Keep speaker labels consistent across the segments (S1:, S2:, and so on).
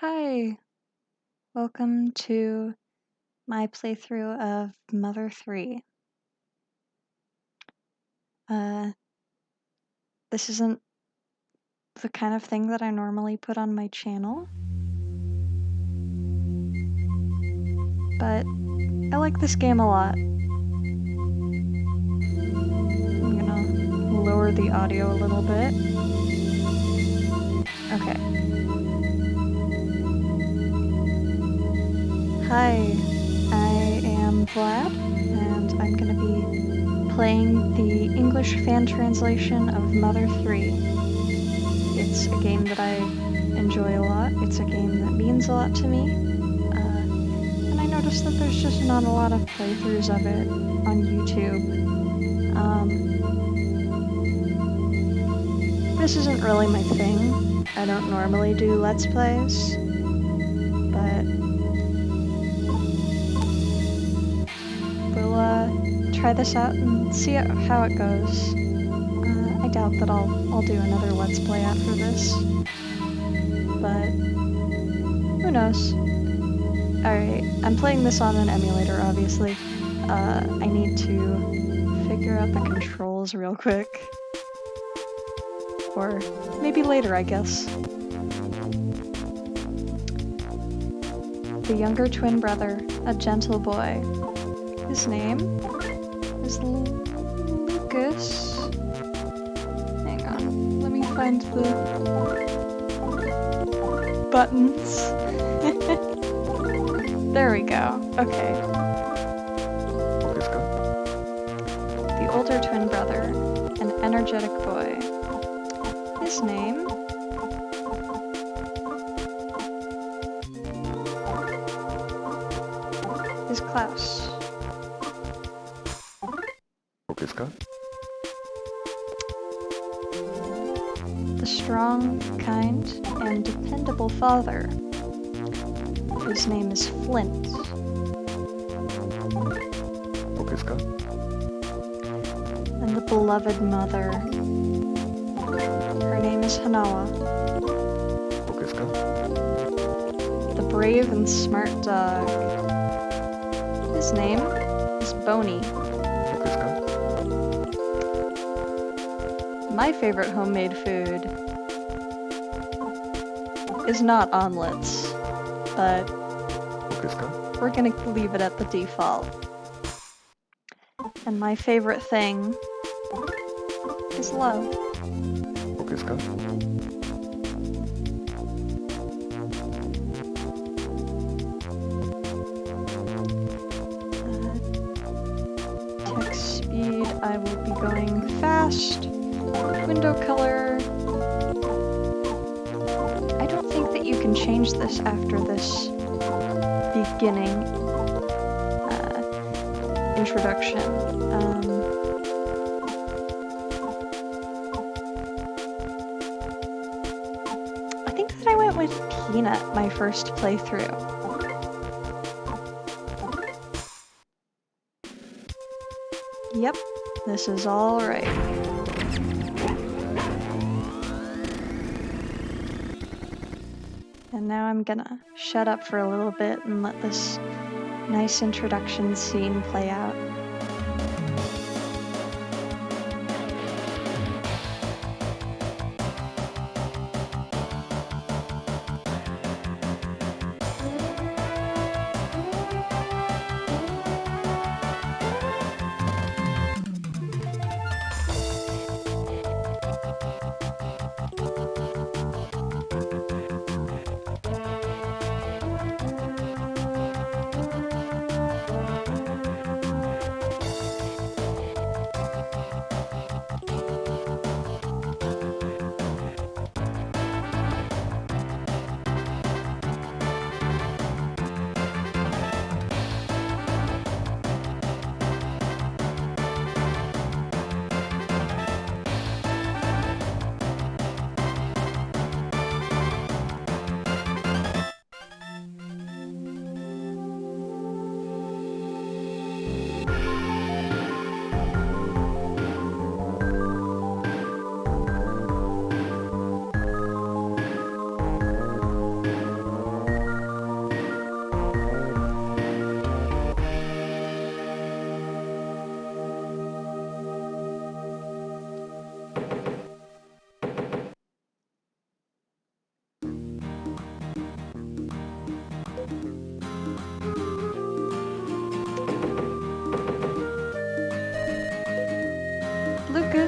S1: Hi, welcome to my playthrough of Mother 3. Uh, this isn't the kind of thing that I normally put on my channel, but I like this game a lot. I'm gonna lower the audio a little bit. Okay. Hi, I am Vlad, and I'm gonna be playing the English fan translation of Mother 3. It's a game that I enjoy a lot, it's a game that means a lot to me, uh, and I noticed that there's just not a lot of playthroughs of it on YouTube. Um, this isn't really my thing. I don't normally do Let's Plays, try this out and see how it goes. Uh, I doubt that I'll, I'll do another Let's Play after this, but who knows. Alright, I'm playing this on an emulator, obviously. Uh, I need to figure out the controls real quick. Or maybe later, I guess. The younger twin brother, a gentle boy. His name is Lu Lucas. Hang on, let me find the buttons. there we go. Okay. The older twin brother, an energetic boy. His name father. His name is Flint. And the beloved mother. Her name is Hanawa. The brave and smart dog. His name is Boney. My favorite homemade food is not omelets, but we're gonna leave it at the default. And my favorite thing is love. Beginning uh, introduction. Um, I think that I went with Peanut my first playthrough. Yep, this is all right. And now I'm gonna shut up for a little bit and let this nice introduction scene play out.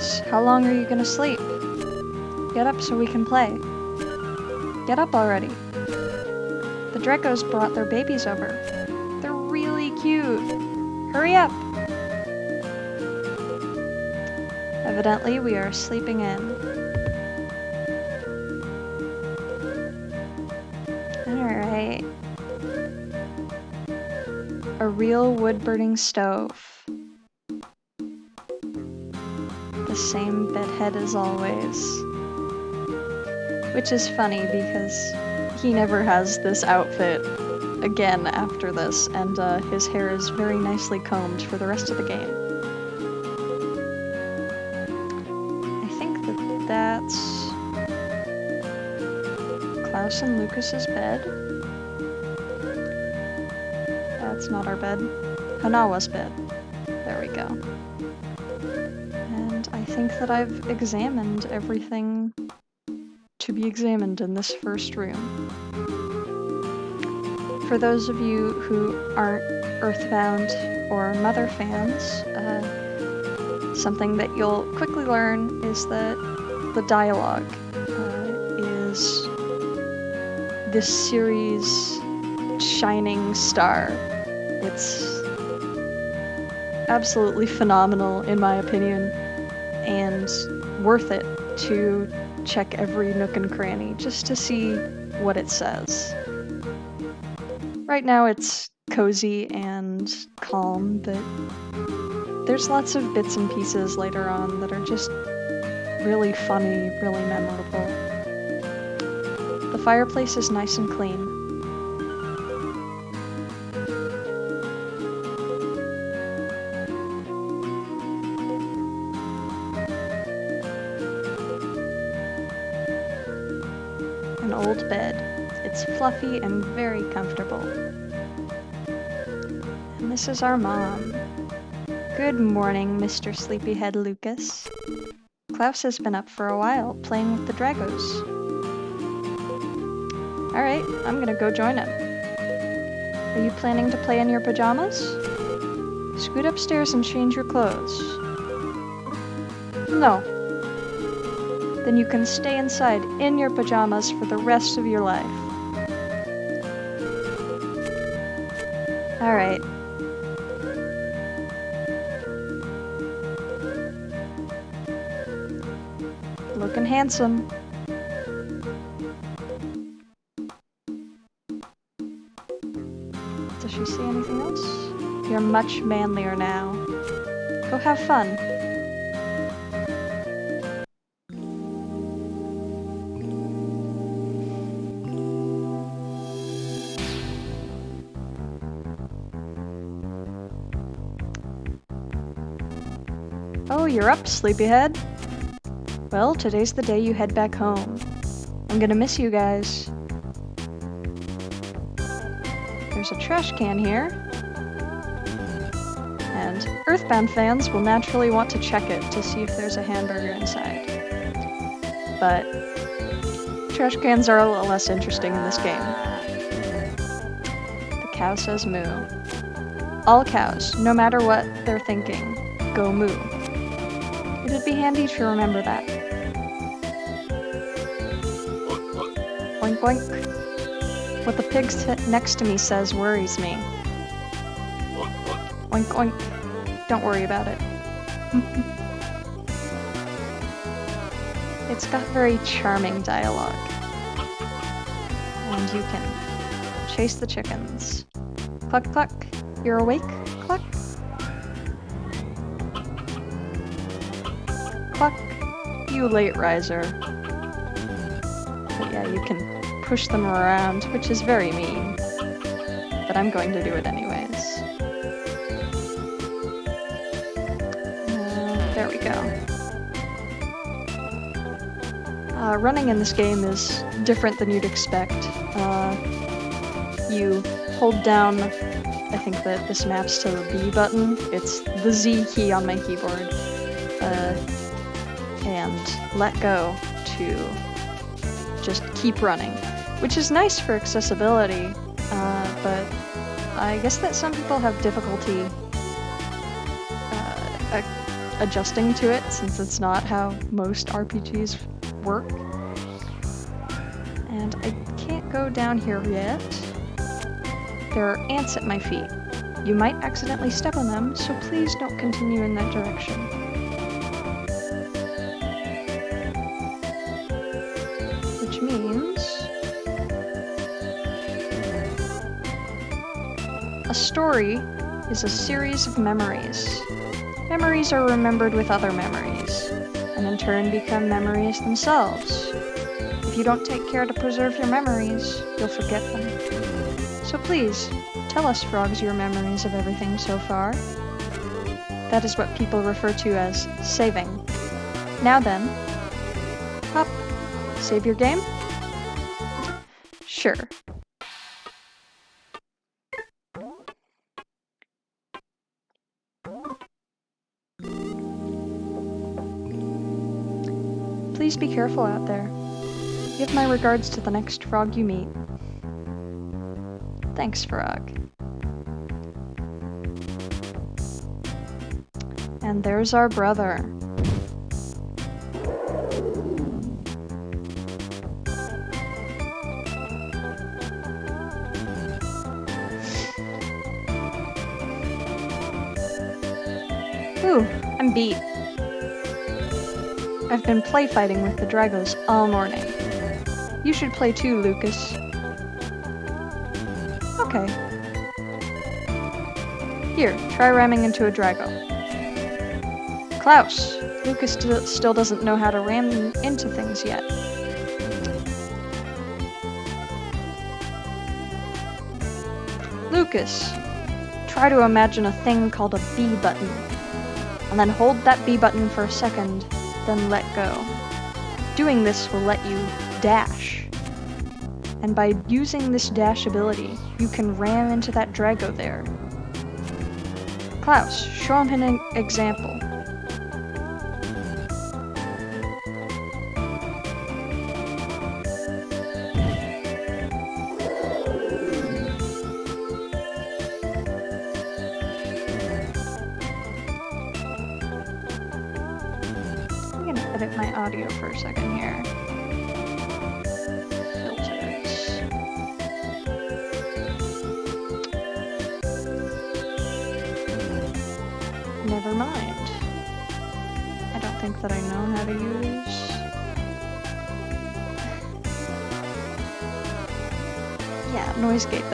S1: How long are you gonna sleep? Get up so we can play. Get up already. The Dragos brought their babies over. They're really cute. Hurry up! Evidently, we are sleeping in. Alright. A real wood-burning stove. Same bedhead as always. Which is funny because he never has this outfit again after this, and uh, his hair is very nicely combed for the rest of the game. I think that that's Claus and Lucas's bed. That's not our bed. Hanawa's bed. There we go. Think that I've examined everything to be examined in this first room. For those of you who aren't Earthbound or Mother fans, uh, something that you'll quickly learn is that the dialogue uh, is this series' shining star. It's absolutely phenomenal, in my opinion, and worth it to check every nook and cranny just to see what it says. Right now it's cozy and calm, but there's lots of bits and pieces later on that are just really funny, really memorable. The fireplace is nice and clean. Fluffy and very comfortable. And this is our mom. Good morning, Mr. Sleepyhead Lucas. Claus has been up for a while, playing with the Dragos. Alright, I'm gonna go join him. Are you planning to play in your pajamas? Scoot upstairs and change your clothes. No. Then you can stay inside in your pajamas for the rest of your life. Alright. Looking handsome. Does she see anything else? You're much manlier now. Go have fun. You're up, sleepyhead. Well, today's the day you head back home. I'm gonna miss you guys. There's a trash can here. And Earthbound fans will naturally want to check it to see if there's a hamburger inside. But trash cans are a little less interesting in this game. The cow says moo. All cows, no matter what they're thinking, go moo. It'd be handy to remember that. Oink oink. What the pig next to me says worries me. Oink oink. Don't worry about it. it's got very charming dialogue. And you can chase the chickens. Cluck cluck. You're awake? You late riser. But yeah, you can push them around, which is very mean. But I'm going to do it anyways. Uh, there we go. Uh, running in this game is different than you'd expect. Uh, you hold down, I think that this maps to the B button. It's the Z key on my keyboard. And let go to just keep running, which is nice for accessibility, uh, but I guess that some people have difficulty uh, adjusting to it since it's not how most RPGs work. And I can't go down here yet. There are ants at my feet. You might accidentally step on them, so please don't continue in that direction. A story is a series of memories. Memories are remembered with other memories, and in turn become memories themselves. If you don't take care to preserve your memories, you'll forget them. So please, tell us frogs your memories of everything so far. That is what people refer to as saving. Now then, hop, save your game? Sure. Be careful out there. Give my regards to the next frog you meet. Thanks, frog. And there's our brother. Ooh, I'm beat. I've been play fighting with the Dragos all morning. You should play too, Lucas. Okay. Here, try ramming into a Drago. Claus! Lucas st still doesn't know how to ram into things yet. Lucas! Try to imagine a thing called a B button. And then hold that B button for a second, then let go. Doing this will let you dash. And by using this dash ability, you can ram into that Drago there. Claus, show him an example.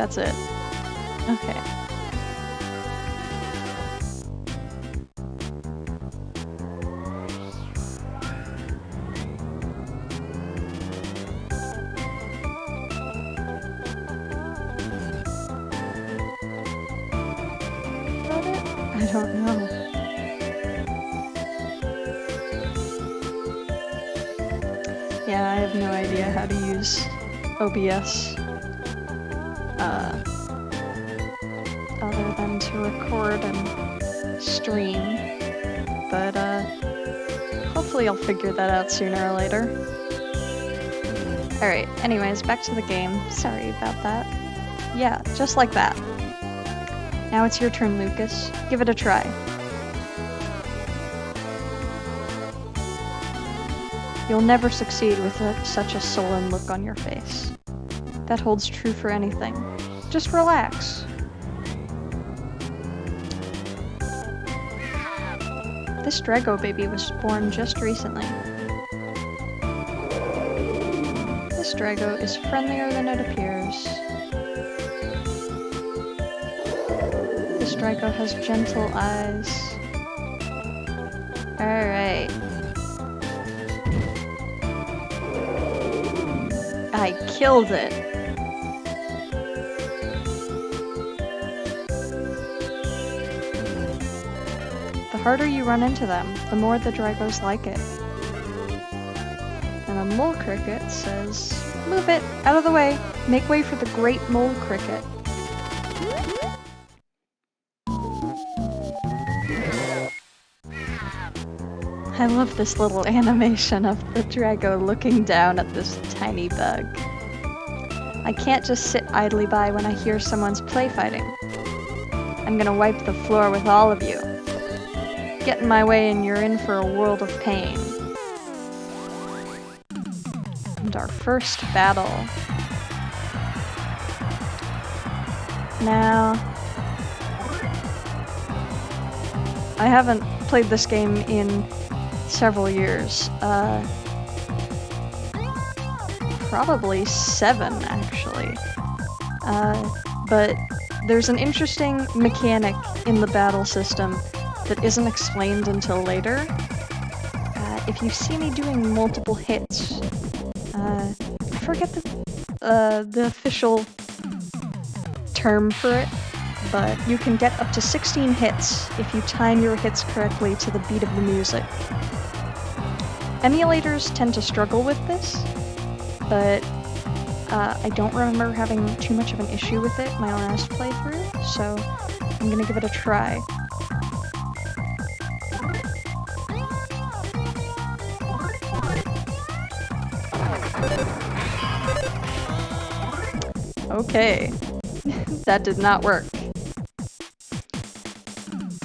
S1: That's it. Okay. I don't know. Yeah, I have no idea how to use OBS. Figure that out sooner or later. Alright, anyways, back to the game. Sorry about that. Yeah, just like that. Now it's your turn, Lucas. Give it a try. You'll never succeed with a, such a sullen look on your face. That holds true for anything. Just relax. This Drago baby was born just recently. This Drago is friendlier than it appears. This Drago has gentle eyes. Alright. I killed it. Harder you run into them, the more the Dragos like it. And a mole cricket says, Move it! Out of the way! Make way for the great mole cricket. I love this little animation of the Drago looking down at this tiny bug. I can't just sit idly by when I hear someone's play fighting. I'm gonna wipe the floor with all of you. Get in my way and you're in for a world of pain. And our first battle. Now, I haven't played this game in several years. Uh, probably seven, actually. Uh, but there's an interesting mechanic in the battle system that isn't explained until later. Uh, if you see me doing multiple hits, uh, I forget the, uh, the official term for it, but you can get up to 16 hits if you time your hits correctly to the beat of the music. Emulators tend to struggle with this, but uh, I don't remember having too much of an issue with it my last playthrough, so I'm gonna give it a try. Okay, that did not work.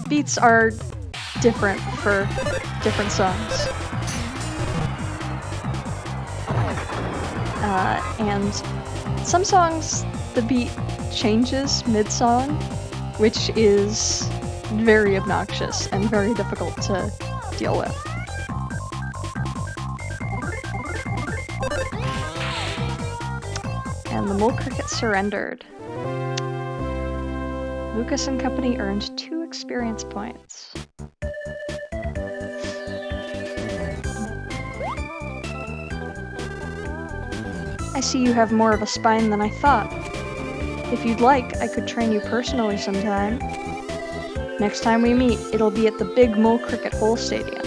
S1: Beats are different for different songs. Uh, and some songs, the beat changes mid-song, which is very obnoxious and very difficult to deal with. Mole cricket surrendered. Lucas and company earned two experience points. I see you have more of a spine than I thought. If you'd like, I could train you personally sometime. Next time we meet, it'll be at the Big Mole Cricket Hole Stadium.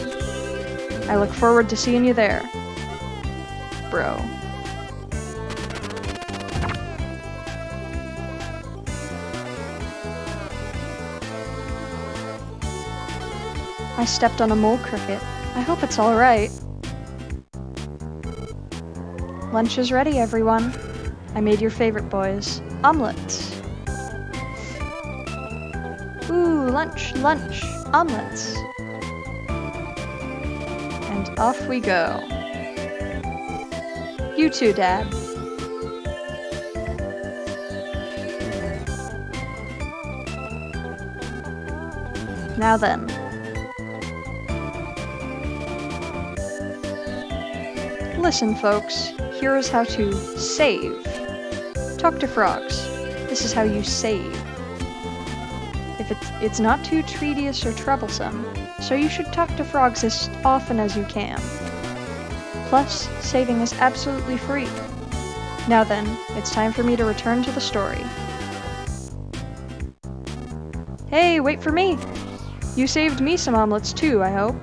S1: I look forward to seeing you there. Bro. I stepped on a mole cricket. I hope it's alright. Lunch is ready, everyone. I made your favorite boys. Omelets. Ooh, lunch, lunch, omelets. And off we go. You too, Dad. Now then. Listen, folks, here is how to save. Talk to frogs. This is how you save. If it's, it's not too tedious or troublesome, so you should talk to frogs as often as you can. Plus, saving is absolutely free. Now then, it's time for me to return to the story. Hey, wait for me! You saved me some omelets too, I hope.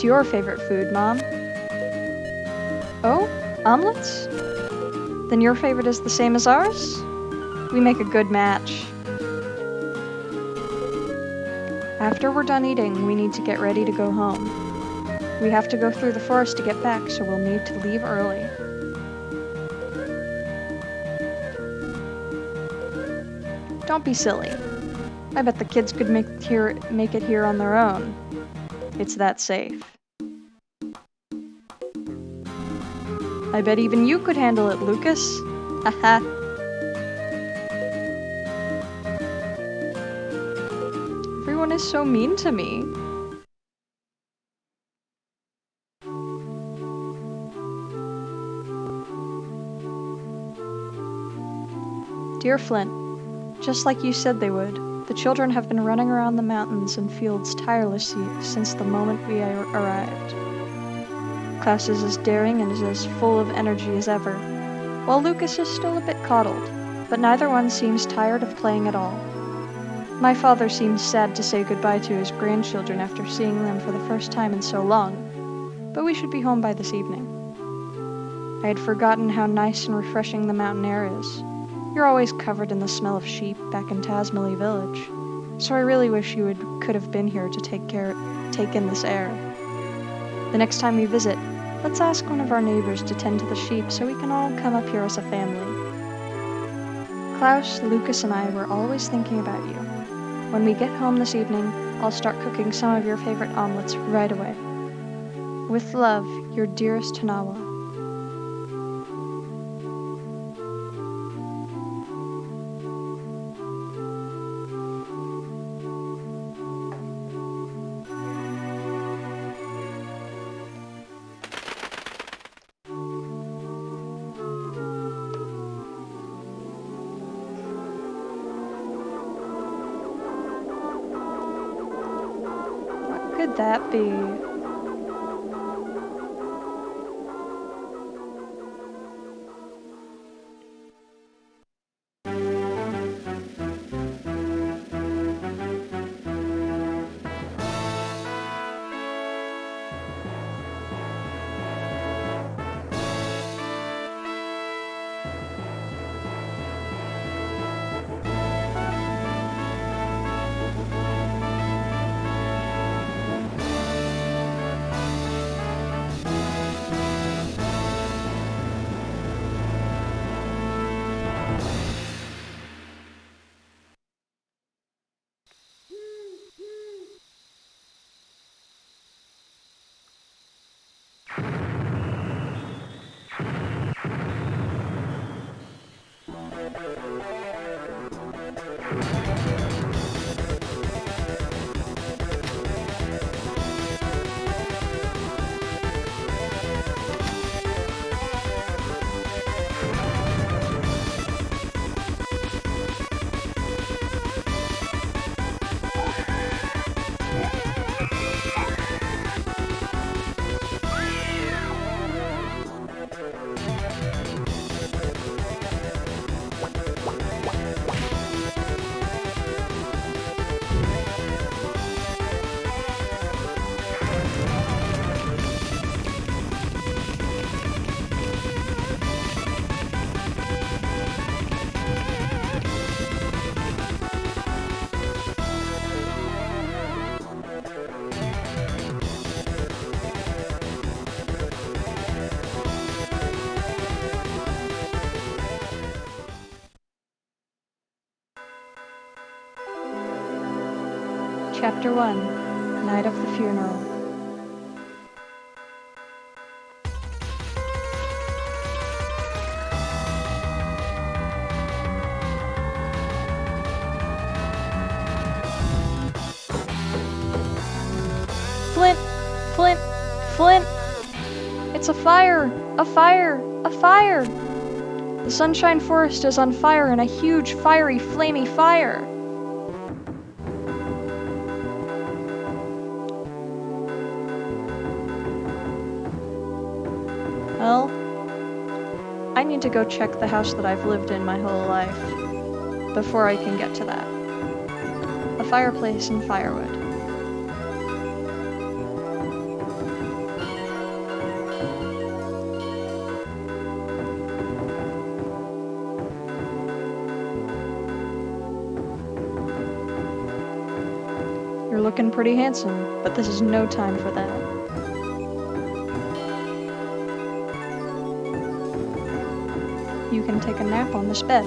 S1: What's your favorite food, Mom? Oh? Omelets? Then your favorite is the same as ours? We make a good match. After we're done eating, we need to get ready to go home. We have to go through the forest to get back, so we'll need to leave early. Don't be silly. I bet the kids could make, here, make it here on their own. It's that safe. I bet even you could handle it, Lucas. Haha. Everyone is so mean to me. Dear Flint, just like you said they would, the children have been running around the mountains and fields tirelessly since the moment we arrived. Claus is as daring and is as full of energy as ever, while Lucas is still a bit coddled, but neither one seems tired of playing at all. My father seems sad to say goodbye to his grandchildren after seeing them for the first time in so long, but we should be home by this evening. I had forgotten how nice and refreshing the mountain air is. You're always covered in the smell of sheep back in Tazmily Village, so I really wish you would, could have been here to take care, take in this air. The next time we visit, Let's ask one of our neighbors to tend to the sheep so we can all come up here as a family. Claus, Lucas, and I were always thinking about you. When we get home this evening, I'll start cooking some of your favorite omelets right away. With love, your dearest Tanawa. Flint! It's a fire! A fire! A fire! The Sunshine Forest is on fire in a huge, fiery, flamey fire! Well, I need to go check the house that I've lived in my whole life before I can get to that. A fireplace and firewood. Pretty handsome, but this is no time for that. You can take a nap on this bed.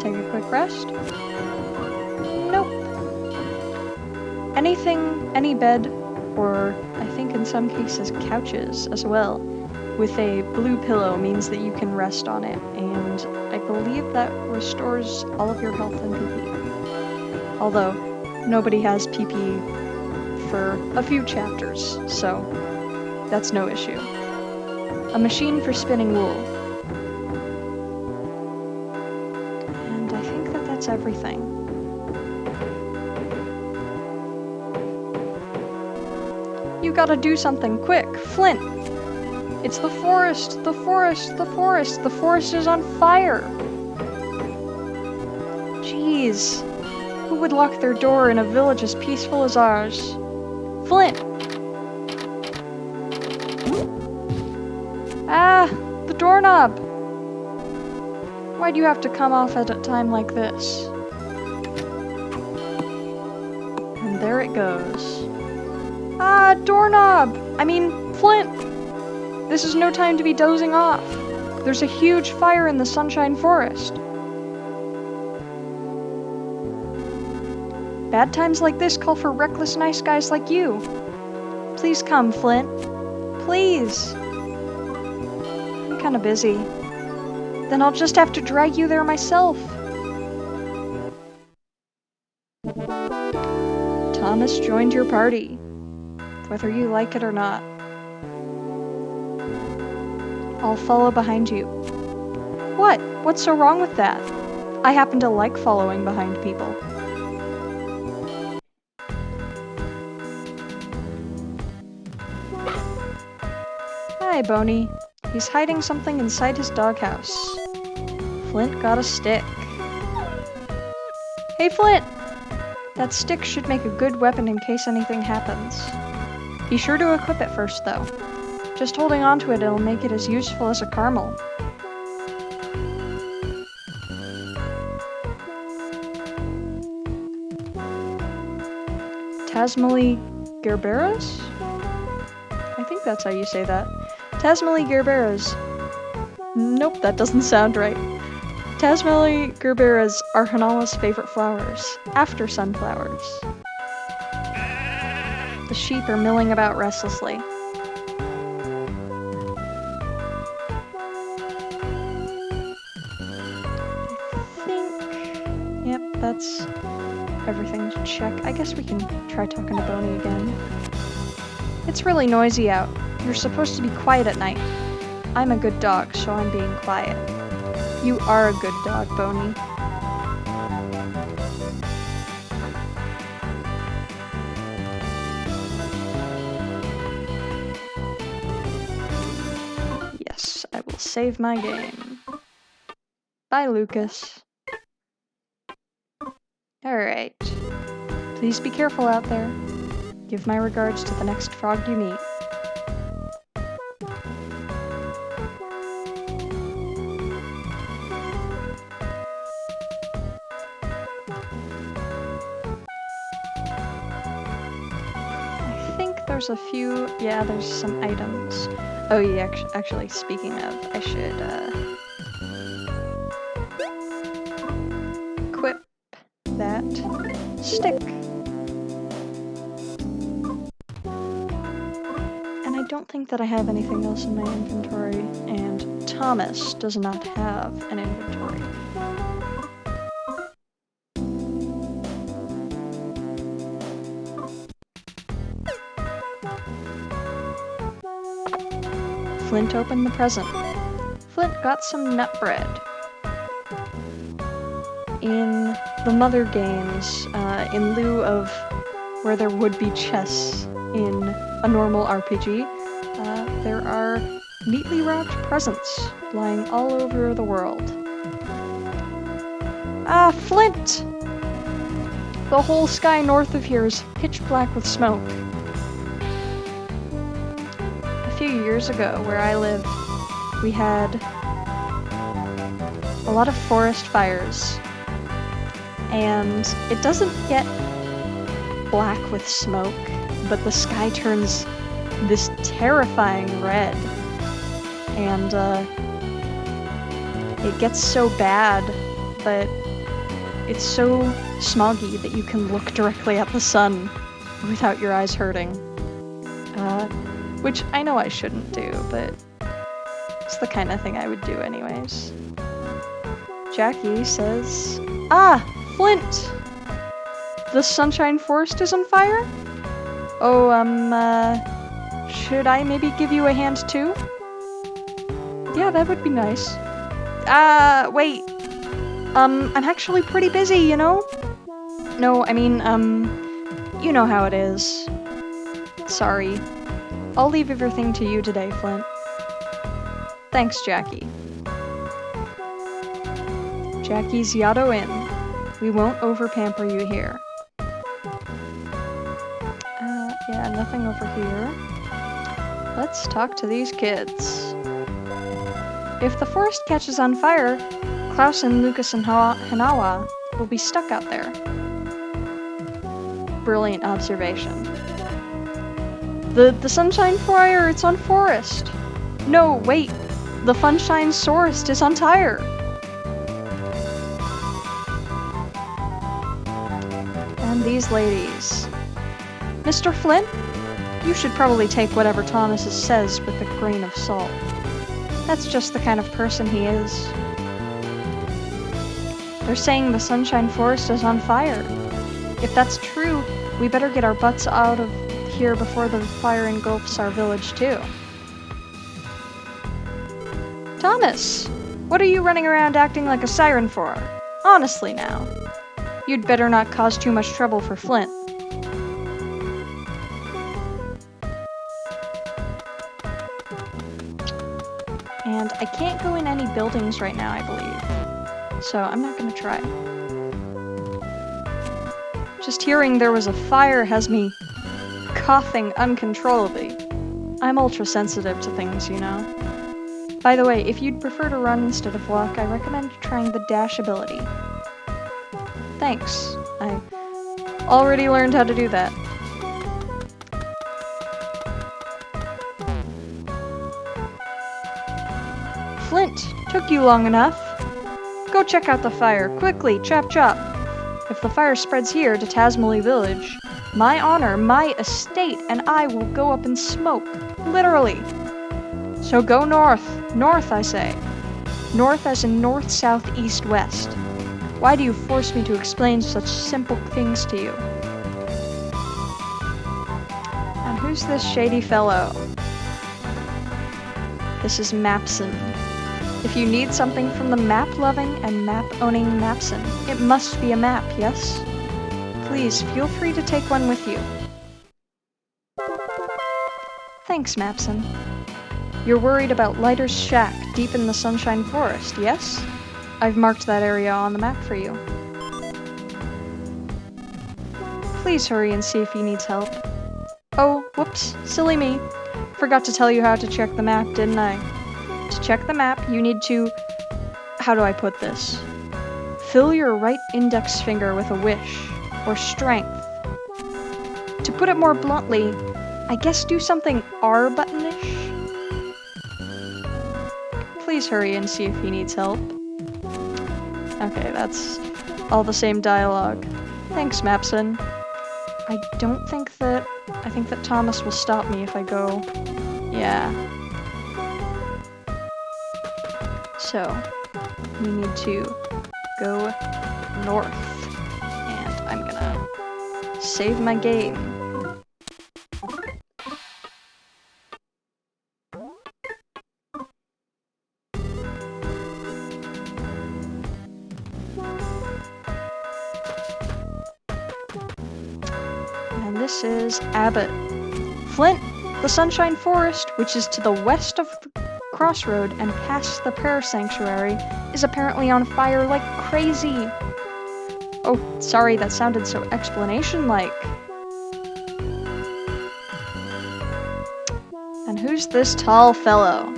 S1: Take a quick rest? Nope. Anything, any bed, or I think in some cases couches as well, with a blue pillow means that you can rest on it, and I believe that restores all of your health and PP. Although, nobody has PP for a few chapters, so that's no issue. A machine for spinning wool. And I think that that's everything. You gotta do something quick, Flint! It's the forest, the forest, the forest, the forest is on fire! Jeez, who would lock their door in a village as peaceful as ours? Flint! Ah, the doorknob! Why'd you have to come off at a time like this? And there it goes. Ah, doorknob! I mean, Flint! This is no time to be dozing off. There's a huge fire in the Sunshine Forest. Bad times like this call for reckless nice guys like you. Please come, Flint. Please. I'm kinda busy. Then I'll just have to drag you there myself. Thomas joined your party, whether you like it or not. I'll follow behind you. What? What's so wrong with that? I happen to like following behind people. Hi. He's hiding something inside his doghouse. Flint got a stick. Hey, Flint! That stick should make a good weapon in case anything happens. Be sure to equip it first, though. Just holding onto it, it'll make it as useful as a caramel. Tazmily Gerberas? I think that's how you say that. Tazmily Gerberas. Nope, that doesn't sound right. Tazmily Gerberas are Hanawa's favorite flowers, after sunflowers. The sheep are milling about restlessly. Think... Yep, that's everything to check. I guess we can try talking to Boney again. It's really noisy out. You're supposed to be quiet at night. I'm a good dog, so I'm being quiet. You are a good dog, Boney. Yes, I will save my game. Bye, Lucas. Alright. Please be careful out there. Give my regards to the next frog you meet. I think there's a few, yeah, there's some items. Oh yeah, actually, speaking of, I should, uh... that I have anything else in my inventory, and Thomas does not have an inventory. Flint opened the present. Flint got some nut bread. In the Mother games, uh, in lieu of where there would be chess in a normal RPG, neatly wrapped presents lying all over the world. Ah, Flint! The whole sky north of here is pitch black with smoke. A few years ago, where I live, we had a lot of forest fires. And it doesn't get black with smoke, but the sky turns this terrifying red. And uh, it gets so bad that it's so smoggy that you can look directly at the sun without your eyes hurting. Uh, which I know I shouldn't do, but it's the kind of thing I would do anyways. Jackie says, Ah, Flint! The Sunshine Forest is on fire? Oh, um, uh, should I maybe give you a hand too? Yeah, that would be nice. Uh, wait. Um, I'm actually pretty busy, you know? No, I mean, um, you know how it is. Sorry. I'll leave everything to you today, Flint. Thanks, Jackie. Jackie's Yado Inn. We won't over pamper you here. Uh, yeah, nothing over here. Let's talk to these kids. If the forest catches on fire, Claus and Lucas and Hinawa will be stuck out there. Brilliant observation. The the sunshine fire, it's on forest. No, wait! The Funshine Sorest is on tire! And these ladies. Mr. Flint, you should probably take whatever Thomas says with a grain of salt. That's just the kind of person he is. They're saying the Sunshine Forest is on fire. If that's true, we better get our butts out of here before the fire engulfs our village, too. Thomas! What are you running around acting like a siren for? Honestly now. You'd better not cause too much trouble for Flint. Buildings right now, I believe. So I'm not gonna try. Just hearing there was a fire has me coughing uncontrollably. I'm ultra sensitive to things, you know. By the way, if you'd prefer to run instead of walk, I recommend trying the dash ability. Thanks. I already learned how to do that. Took you long enough. Go check out the fire, quickly, chop chop. If the fire spreads here to Tazmily Village, my honor, my estate, and I will go up in smoke. Literally. So go north. North, I say. North as in north, south, east, west. Why do you force me to explain such simple things to you? And who's this shady fellow? This is Mapson. If you need something from the map-loving and map-owning Mapson, it must be a map, yes? Please, feel free to take one with you. Thanks, Mapson. You're worried about Lighter's shack deep in the Sunshine Forest, yes? I've marked that area on the map for you. Please hurry and see if he needs help. Oh, whoops, silly me. Forgot to tell you how to check the map, didn't I? To check the map, you need to... How do I put this? Fill your right index finger with a wish, or strength. To put it more bluntly, I guess do something R buttonish? Please hurry and see if he needs help. Okay, that's all the same dialogue. Thanks, Mapson. I don't think that... I think that Thomas will stop me if I go... Yeah. So, we need to go north. And I'm gonna save my game. And this is Abbott. Flint, the Sunshine Forest, which is to the west of crossroad and past the prayer sanctuary, is apparently on fire like crazy. Oh, sorry, that sounded so explanation-like. And who's this tall fellow?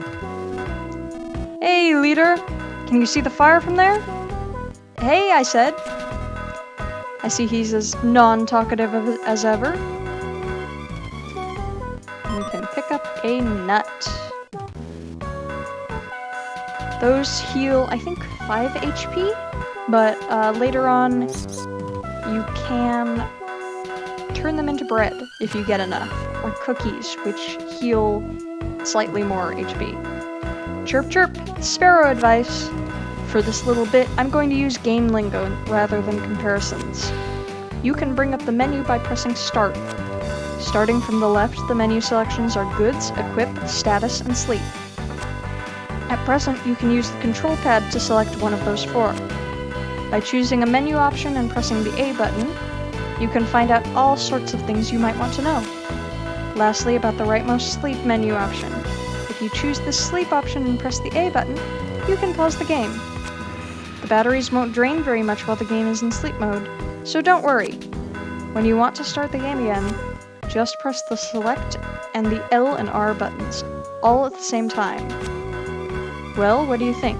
S1: Hey, Leder! Can you see the fire from there? Hey, I said. I see he's as non-talkative as ever. We can pick up a nut. Those heal, I think, 5 HP, but uh, later on you can turn them into bread if you get enough, or cookies, which heal slightly more HP. Chirp chirp, sparrow advice. For this little bit, I'm going to use game lingo rather than comparisons. You can bring up the menu by pressing start. Starting from the left, the menu selections are goods, equip, status, and sleep. At present, you can use the control pad to select one of those four. By choosing a menu option and pressing the A button, you can find out all sorts of things you might want to know. Lastly, about the rightmost sleep menu option. If you choose the sleep option and press the A button, you can pause the game. The batteries won't drain very much while the game is in sleep mode, so don't worry. When you want to start the game again, just press the select and the L and R buttons, all at the same time. Well, what do you think?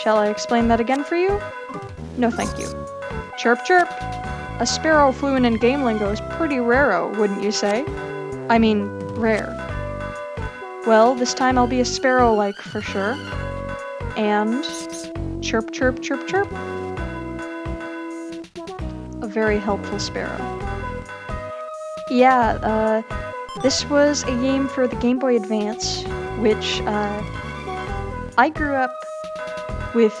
S1: Shall I explain that again for you? No thank you. Chirp chirp! A sparrow fluent in game lingo is pretty raro, wouldn't you say? I mean, rare. Well, this time I'll be a sparrow-like for sure. And chirp, chirp, chirp, chirp. A very helpful sparrow. Yeah, uh, this was a game for the Game Boy Advance, which uh, I grew up with.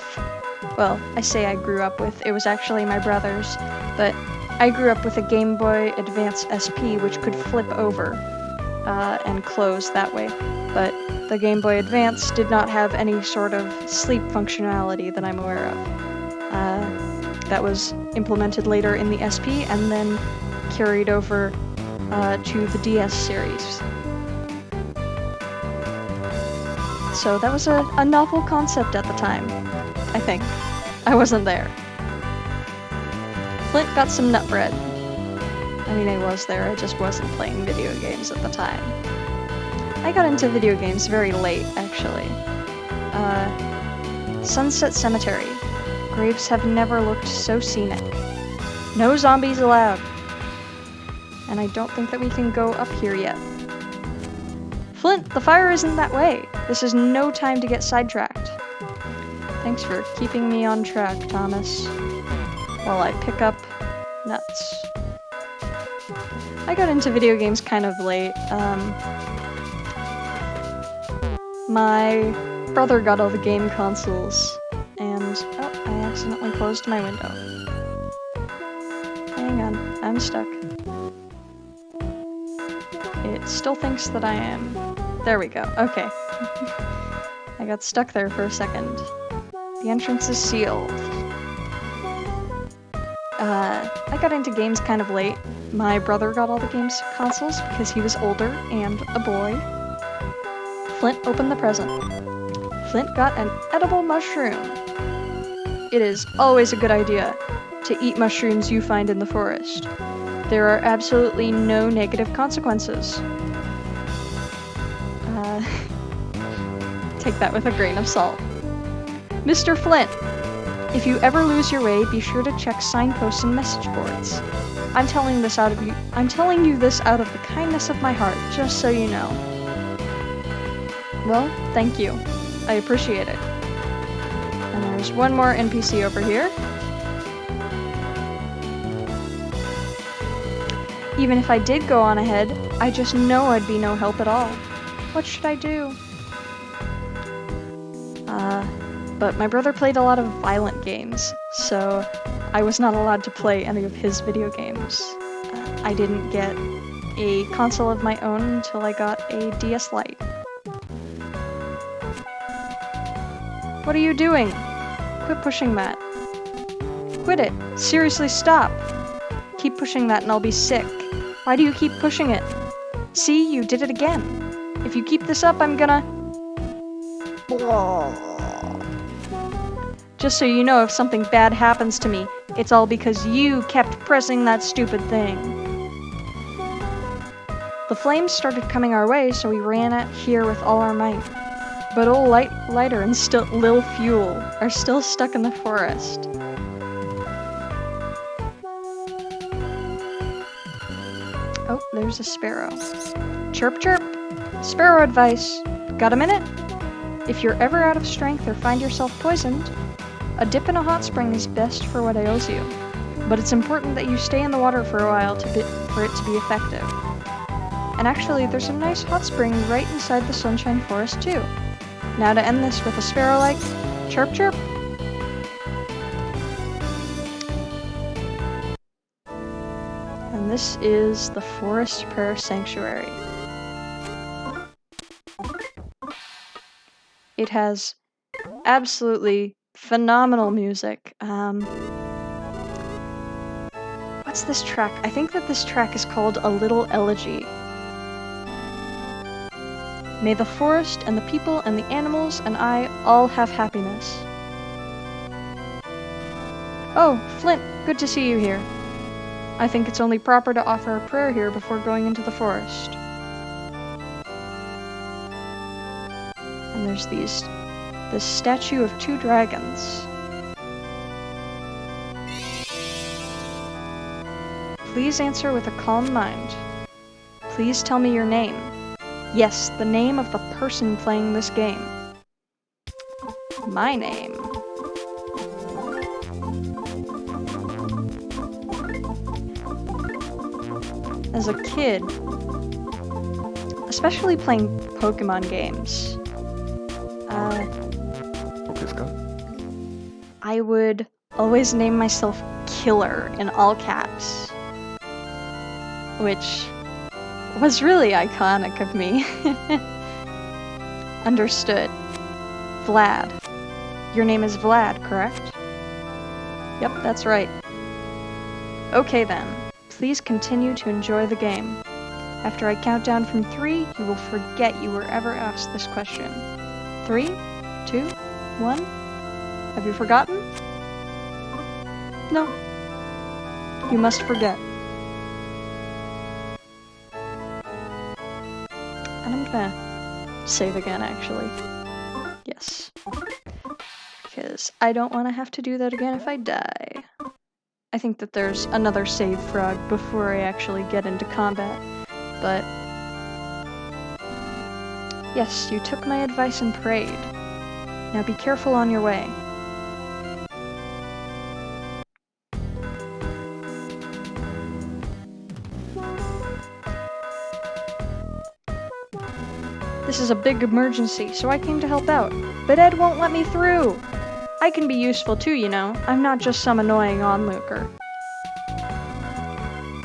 S1: Well, I say I grew up with. It was actually my brother's, but I grew up with a Game Boy Advance SP, which could flip over uh, and close that way. But the Game Boy Advance did not have any sort of sleep functionality that I'm aware of. Uh, that was implemented later in the SP and then carried over uh, to the DS series. So that was a, a novel concept at the time, I think. I wasn't there. Flint got some nut bread. I mean, I was there, I just wasn't playing video games at the time. I got into video games very late, actually. Uh, Sunset Cemetery. Graves have never looked so scenic. No zombies allowed. And I don't think that we can go up here yet. Flint, the fire isn't that way. This is no time to get sidetracked. Thanks for keeping me on track, Thomas. While I pick up nuts. I got into video games kind of late. Um, my brother got all the game consoles, and oh, I accidentally closed my window. Hang on, I'm stuck. It still thinks that I am. There we go, okay. I got stuck there for a second. The entrance is sealed. Uh, I got into games kind of late. My brother got all the games consoles because he was older and a boy. Flint opened the present. Flint got an edible mushroom. It is always a good idea to eat mushrooms you find in the forest. There are absolutely no negative consequences. Take that with a grain of salt. Mr. Flint, if you ever lose your way, be sure to check signposts and message boards. I'm telling this out of you I'm telling you this out of the kindness of my heart, just so you know. Well, thank you. I appreciate it. And there's one more NPC over here. Even if I did go on ahead, I just know I'd be no help at all. What should I do? But my brother played a lot of violent games, so I was not allowed to play any of his video games. Uh, I didn't get a console of my own until I got a DS Lite. What are you doing? Quit pushing that. Quit it. Seriously, stop. Keep pushing that and I'll be sick. Why do you keep pushing it? See, you did it again. If you keep this up, I'm gonna... Just so you know, if something bad happens to me, it's all because you kept pressing that stupid thing. The flames started coming our way, so we ran at here with all our might. But old Light Lighter and still Lil Fuel are still stuck in the forest. Oh, there's a sparrow. Chirp chirp! Sparrow advice! Got a minute? If you're ever out of strength or find yourself poisoned, a dip in a hot spring is best for what ails you. But it's important that you stay in the water for a while for it to be effective. And actually, there's a nice hot spring right inside the Sunshine Forest too. Now to end this with a sparrow like chirp chirp. And this is the Forest Prayer Sanctuary. It has absolutely phenomenal music. Um, what's this track? I think that this track is called A Little Elegy. May the forest and the people and the animals and I all have happiness. Oh, Flint, good to see you here. I think it's only proper to offer a prayer here before going into the forest. And there's these this statue of two dragons. Please answer with a calm mind. Please tell me your name. Yes, the name of the person playing this game. My name. As a kid, especially playing Pokemon games, I would always name myself Killer in all caps. Which was really iconic of me. Understood. Vlad. Your name is Vlad, correct? Yep, that's right. Okay then. Please continue to enjoy the game. After I count down from three, you will forget you were ever asked this question. Three, two, one. Have you forgotten? No. You must forget. And I'm gonna save again, actually. Yes. Because I don't want to have to do that again if I die. I think that there's another save frog before I actually get into combat, but... Yes, you took my advice and prayed. Now be careful on your way. Is a big emergency, so I came to help out. But Ed won't let me through! I can be useful too, you know. I'm not just some annoying onlooker.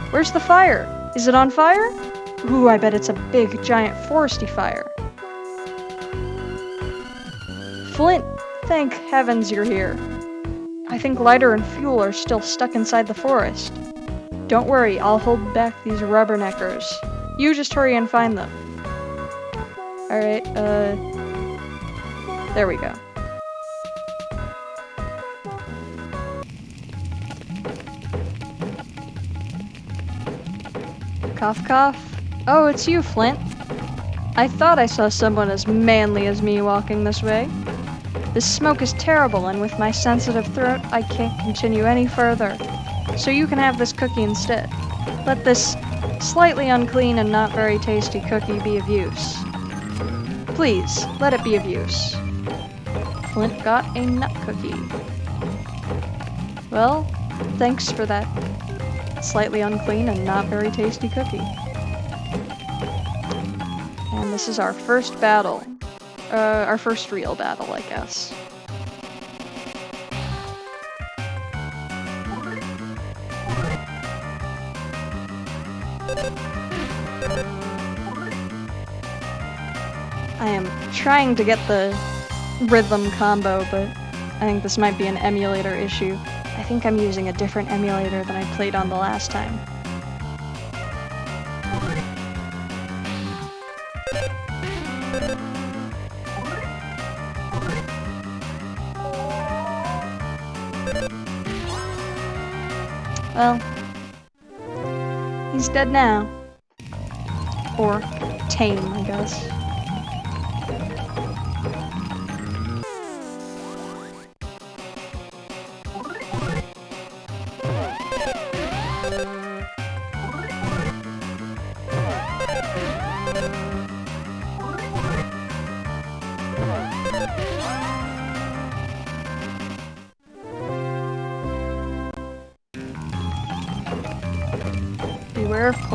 S1: Where's the fire? Is it on fire? Ooh, I bet it's a big, giant, foresty fire. Flint, thank heavens you're here. I think lighter and fuel are still stuck inside the forest. Don't worry, I'll hold back these rubberneckers. You just hurry and find them. Alright, uh... There we go. Cough cough. Oh, it's you, Flint. I thought I saw someone as manly as me walking this way. This smoke is terrible, and with my sensitive throat, I can't continue any further. So you can have this cookie instead. Let this slightly unclean and not very tasty cookie be of use. Please, let it be of use. Flint got a nut cookie. Well, thanks for that slightly unclean and not very tasty cookie. And this is our first battle. Uh, our first real battle, I guess. I am trying to get the rhythm combo, but I think this might be an emulator issue. I think I'm using a different emulator than I played on the last time. Well, he's dead now. Or tame, I guess.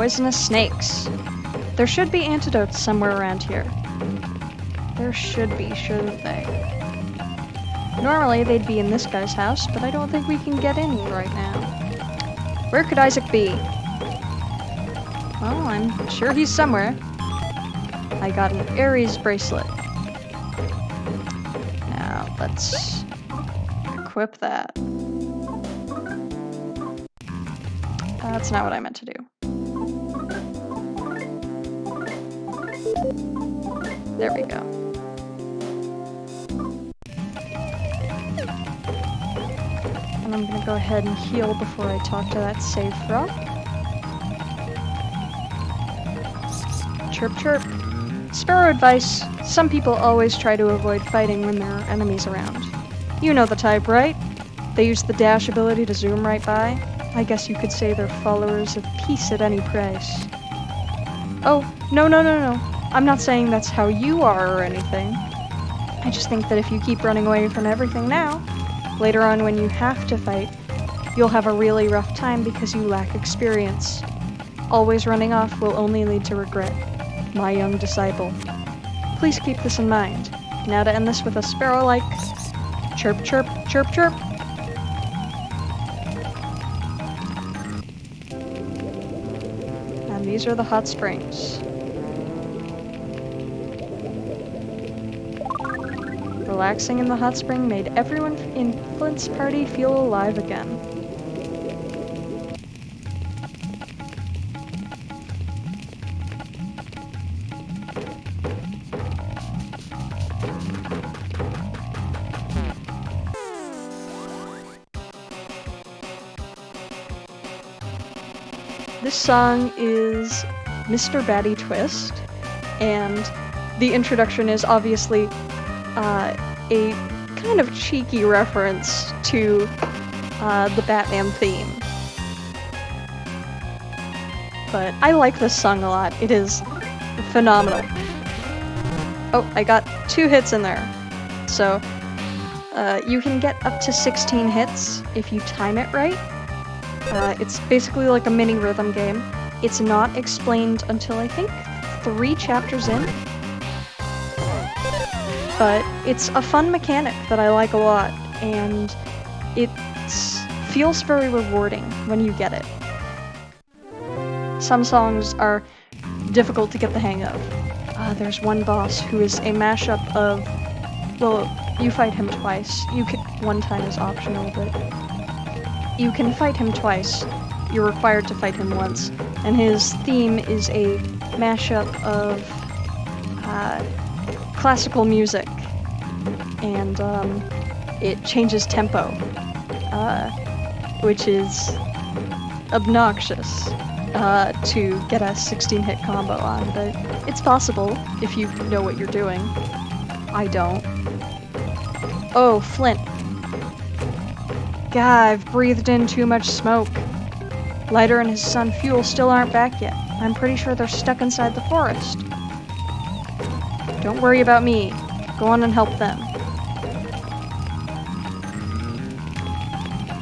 S1: Poisonous snakes. There should be antidotes somewhere around here. There should be, shouldn't they? Normally they'd be in this guy's house, but I don't think we can get in right now. Where could Isaac be? Well, I'm sure he's somewhere. I got an Aries bracelet. Now, let's equip that. That's not what I meant to do. Ahead and heal before I talk to that save frog. Chirp chirp. Sparrow advice. Some people always try to avoid fighting when there are enemies around. You know the type, right? They use the dash ability to zoom right by. I guess you could say they're followers of peace at any price. Oh, no, no, no, no. I'm not saying that's how you are or anything. I just think that if you keep running away from everything now, later on when you have to fight, you'll have a really rough time because you lack experience. Always running off will only lead to regret. My young disciple. Please keep this in mind. Now to end this with a sparrow-like chirp chirp chirp chirp. And these are the hot springs. Relaxing in the hot spring made everyone in Flint's party feel alive again. Song is Mr. Batty Twist, and the introduction is obviously uh, a kind of cheeky reference to uh, the Batman theme. But I like this song a lot. It is phenomenal. Oh, I got two hits in there. So, uh, you can get up to 16 hits if you time it right. Uh, it's basically like a mini rhythm game. It's not explained until I think three chapters in. But it's a fun mechanic that I like a lot, and it feels very rewarding when you get it. Some songs are difficult to get the hang of. Uh, there's one boss who is a mashup of, well, you fight him twice. You can, one time is optional, but you can fight him twice. You're required to fight him once. And his theme is a mashup of uh, classical music. And um, it changes tempo, uh, which is obnoxious uh, to get a 16 hit combo on, but it's possible if you know what you're doing. I don't. Oh, Flint. God, I've breathed in too much smoke. Lighter and his son Fuel still aren't back yet. I'm pretty sure they're stuck inside the forest. Don't worry about me. Go on and help them.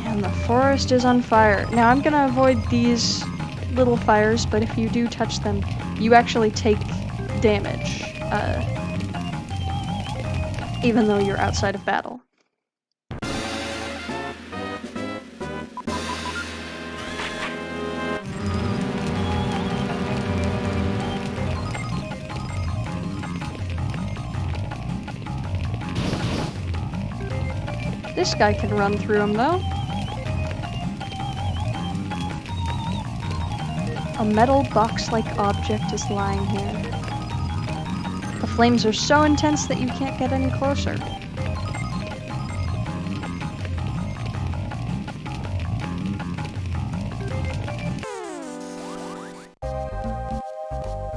S1: And the forest is on fire. Now I'm gonna avoid these little fires, but if you do touch them, you actually take damage. Uh, even though you're outside of battle. This guy can run through them though. A metal box-like object is lying here. The flames are so intense that you can't get any closer.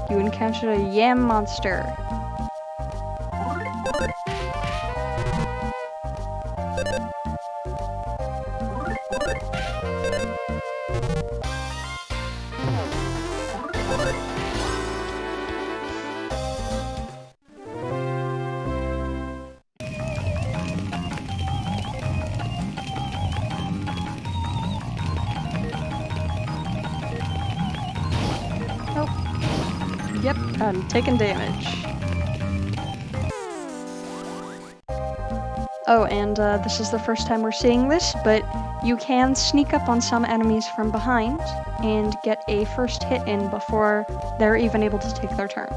S1: You encountered a yam monster. I'm taking damage. Oh, and uh, this is the first time we're seeing this, but you can sneak up on some enemies from behind and get a first hit in before they're even able to take their turn.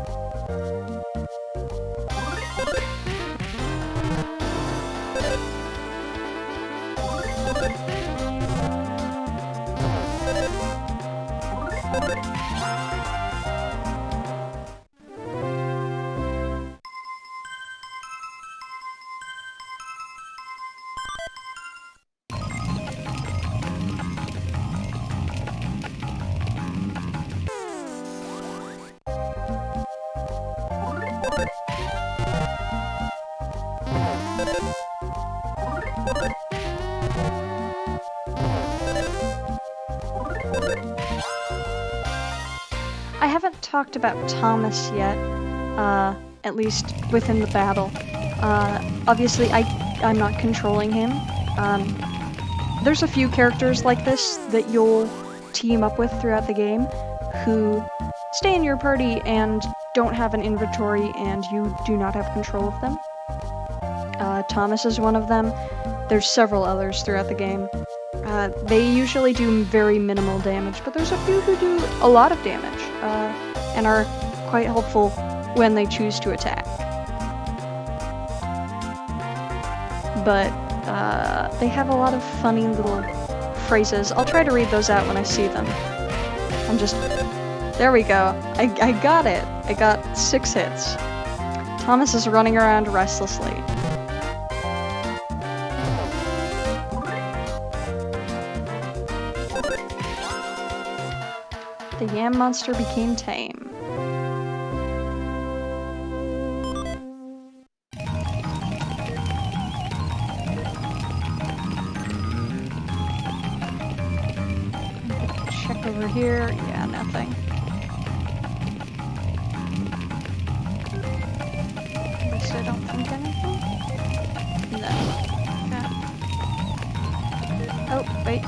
S1: Talked about Thomas yet. uh, at least within the battle. Uh, obviously, I, I'm not controlling him. Um, there's a few characters like this that you'll team up with throughout the game who stay in your party and don't have an inventory and you do not have control of them. Uh, Thomas is one of them. There's several others throughout the game. Uh, they usually do very minimal damage, but there's a few who do a lot of damage uh, and are quite helpful when they choose to attack. But uh, they have a lot of funny little phrases. I'll try to read those out when I see them. I'm just... There we go. I, I got it. I got six hits. Thomas is running around restlessly. The yam monster became tame. Here. Yeah, nothing. At least I don't think anything. No. Okay. Oh, wait.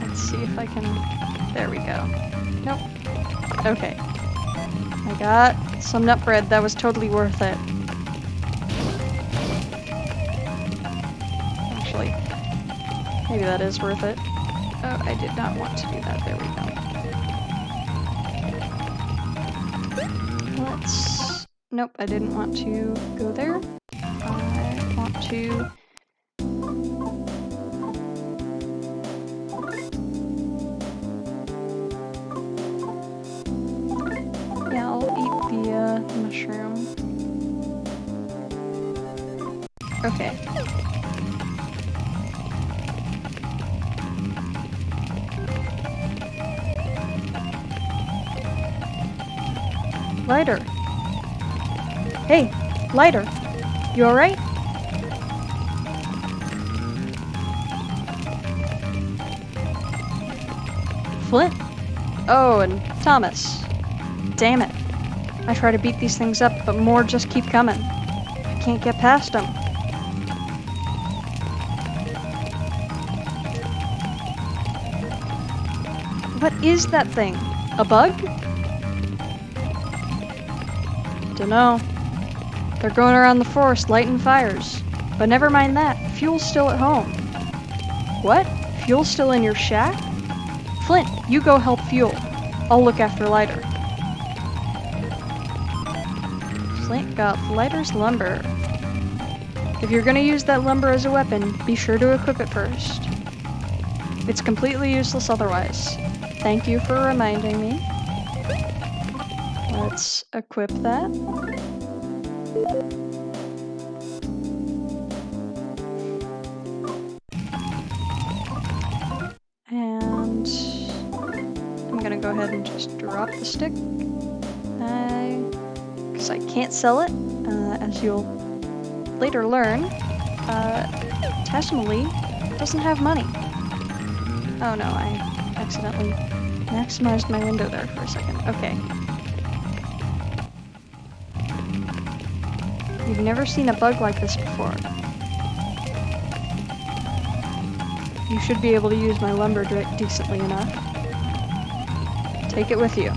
S1: Let's see if I can... There we go. Nope. Okay. I got some nut bread. That was totally worth it. That is worth it. Oh, I did not want to do that. There we go. Let's... Nope, I didn't want to go there. I want to... Yeah, I'll eat the uh, mushroom. Okay. Lighter. Hey, lighter. You alright? Flint? Oh, and Thomas. Damn it. I try to beat these things up, but more just keep coming. I can't get past them. What is that thing? A bug? Dunno. They're going around the forest lighting fires. But never mind that, fuel's still at home. What? Fuel's still in your shack? Flint, you go help Fuel. I'll look after Lighter. Flint got Lighter's lumber. If you're gonna use that lumber as a weapon, be sure to equip it first. It's completely useless otherwise. Thank you for reminding me. Let's equip that. And I'm gonna go ahead and just drop the stick. I, Because I can't sell it, uh, as you'll later learn. Uh, doesn't have money. Oh no, I accidentally maximized my window there for a second. Okay. You've never seen a bug like this before. You should be able to use my lumber de decently enough. Take it with you.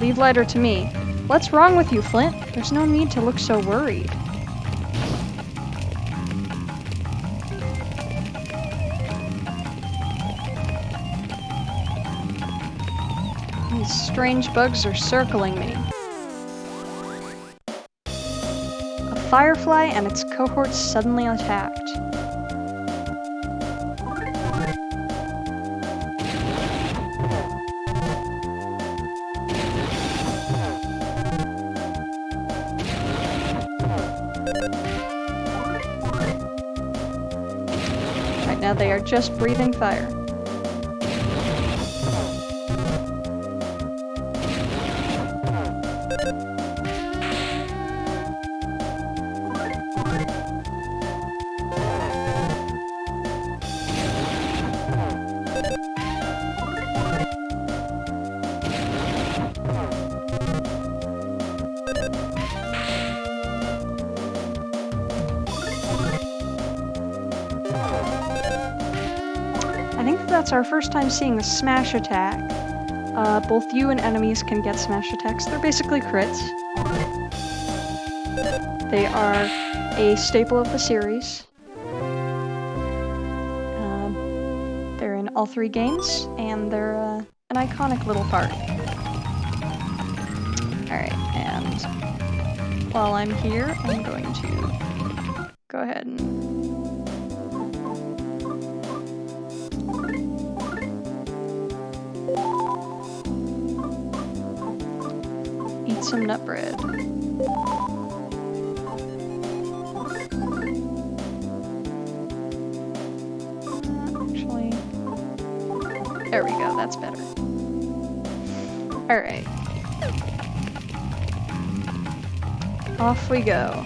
S1: Leave lighter to me. What's wrong with you, Flint? There's no need to look so worried. These strange bugs are circling me. Firefly and its cohorts suddenly attacked. Right now they are just breathing fire. Our first time seeing a smash attack. Uh, both you and enemies can get smash attacks. They're basically crits. They are a staple of the series. Um, they're in all three games, and they're uh, an iconic little part. Alright, and while I'm here, I'm going to go ahead and some nut bread. Actually, there we go, that's better. Alright. Off we go.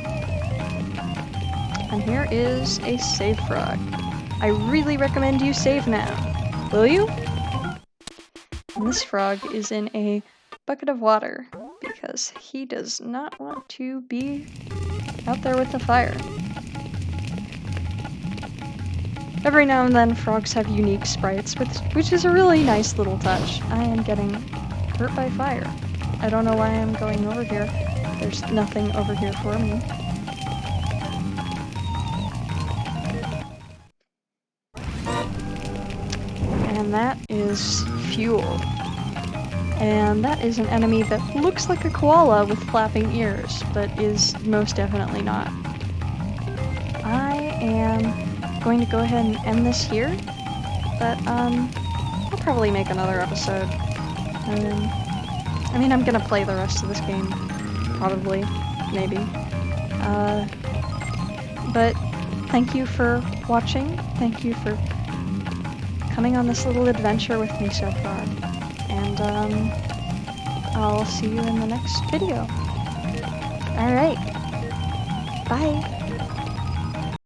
S1: And here is a save frog. I really recommend you save now. Will you? And this frog is in a bucket of water because he does not want to be out there with the fire. Every now and then, frogs have unique sprites, which, which is a really nice little touch. I am getting hurt by fire. I don't know why I'm going over here. There's nothing over here for me. And that is fuel. And that is an enemy that looks like a koala with flapping ears, but is most definitely not. I am going to go ahead and end this here, but um, I'll probably make another episode. Um, I mean, I'm gonna play the rest of this game, probably, maybe. Uh, but thank you for watching. Thank you for coming on this little adventure with me so far. Um, I'll see you in the next video. Alright. Bye.